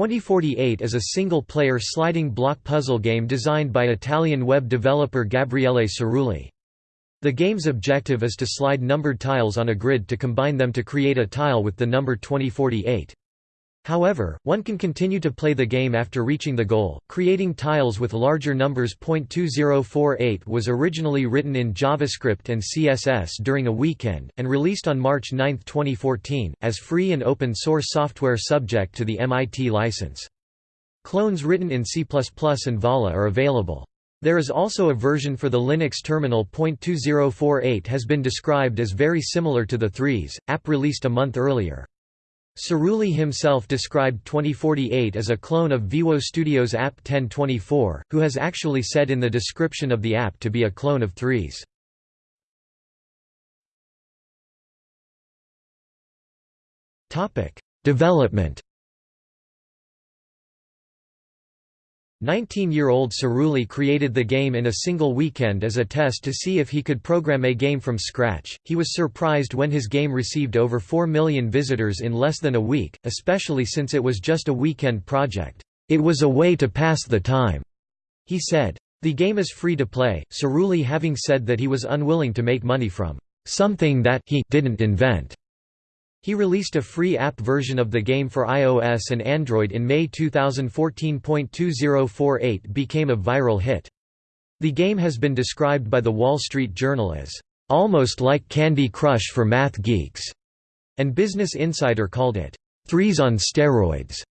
2048 is a single-player sliding block puzzle game designed by Italian web developer Gabriele Cirulli. The game's objective is to slide numbered tiles on a grid to combine them to create a tile with the number 2048. However, one can continue to play the game after reaching the goal. Creating tiles with larger numbers. 2048 was originally written in JavaScript and CSS during a weekend, and released on March 9, 2014, as free and open source software subject to the MIT license. Clones written in C and Vala are available. There is also a version for the Linux terminal. 2048 has been described as very similar to the Threes, app released a month earlier. Cirulli himself described 2048 as a clone of Veewo Studios app 1024, who has actually said in the description of the app to be a clone of Threes. Development 19-year-old Cirulli created the game in a single weekend as a test to see if he could program a game from scratch. He was surprised when his game received over 4 million visitors in less than a week, especially since it was just a weekend project. It was a way to pass the time, he said. The game is free to play, Cirulli having said that he was unwilling to make money from something that he didn't invent. He released a free app version of the game for iOS and Android in May 2014.2048 became a viral hit. The game has been described by The Wall Street Journal as, "...almost like Candy Crush for math geeks", and Business Insider called it, Threes on steroids".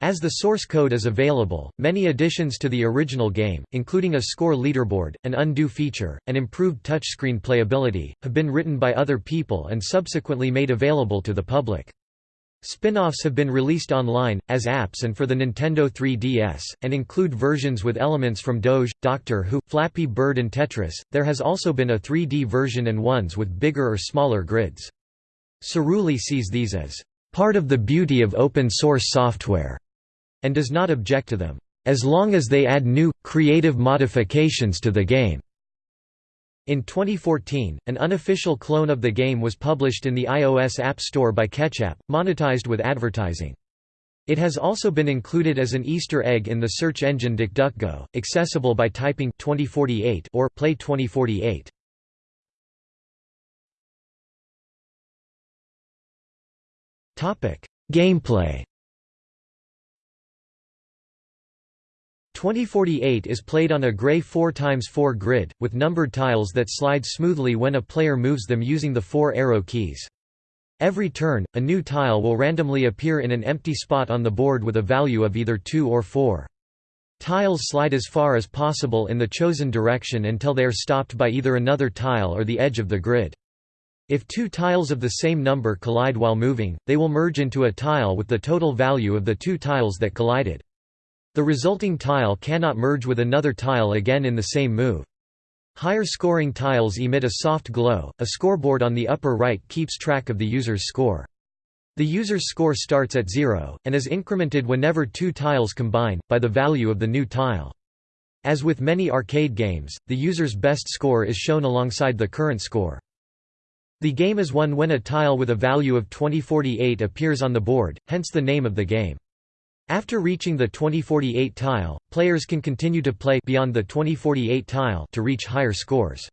As the source code is available, many additions to the original game, including a score leaderboard, an undo feature, and improved touchscreen playability, have been written by other people and subsequently made available to the public. Spin-offs have been released online, as apps and for the Nintendo 3DS, and include versions with elements from Doge, Doctor Who, Flappy Bird and Tetris. There has also been a 3D version and ones with bigger or smaller grids. Cirulli sees these as part of the beauty of open source software and does not object to them, as long as they add new, creative modifications to the game. In 2014, an unofficial clone of the game was published in the iOS App Store by Ketchapp, monetized with advertising. It has also been included as an Easter egg in the search engine DuckDuckGo, accessible by typing 2048 or play 2048. Topic: Gameplay 2048 is played on a gray 4x4 grid, with numbered tiles that slide smoothly when a player moves them using the four arrow keys. Every turn, a new tile will randomly appear in an empty spot on the board with a value of either 2 or 4. Tiles slide as far as possible in the chosen direction until they are stopped by either another tile or the edge of the grid. If two tiles of the same number collide while moving, they will merge into a tile with the total value of the two tiles that collided. The resulting tile cannot merge with another tile again in the same move. Higher scoring tiles emit a soft glow. A scoreboard on the upper right keeps track of the user's score. The user's score starts at zero, and is incremented whenever two tiles combine, by the value of the new tile. As with many arcade games, the user's best score is shown alongside the current score. The game is won when a tile with a value of 2048 appears on the board, hence the name of the game. After reaching the 2048 tile, players can continue to play beyond the 2048 tile to reach higher scores.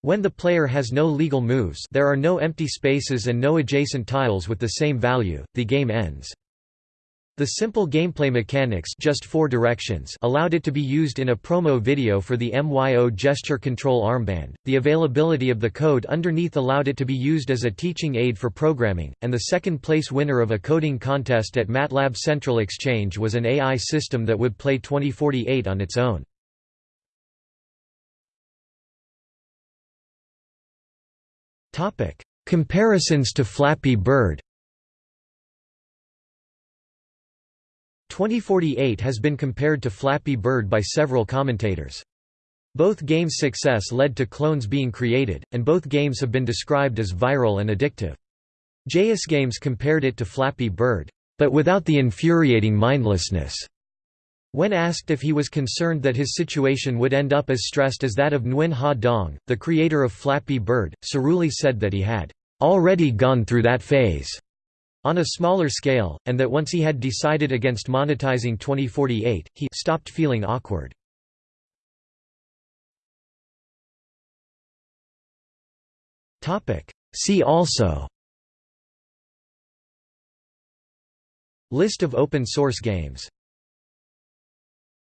When the player has no legal moves there are no empty spaces and no adjacent tiles with the same value, the game ends. The simple gameplay mechanics just four directions allowed it to be used in a promo video for the MYO gesture control armband. The availability of the code underneath allowed it to be used as a teaching aid for programming, and the second place winner of a coding contest at MATLAB Central Exchange was an AI system that would play 2048 on its own. Comparisons to Flappy Bird 2048 has been compared to Flappy Bird by several commentators. Both games' success led to clones being created, and both games have been described as viral and addictive. JS Games compared it to Flappy Bird, but without the infuriating mindlessness. When asked if he was concerned that his situation would end up as stressed as that of Nguyen Ha Dong, the creator of Flappy Bird, Cirulli said that he had already gone through that phase. On a smaller scale, and that once he had decided against monetizing 2048, he stopped feeling awkward. See also List of open source games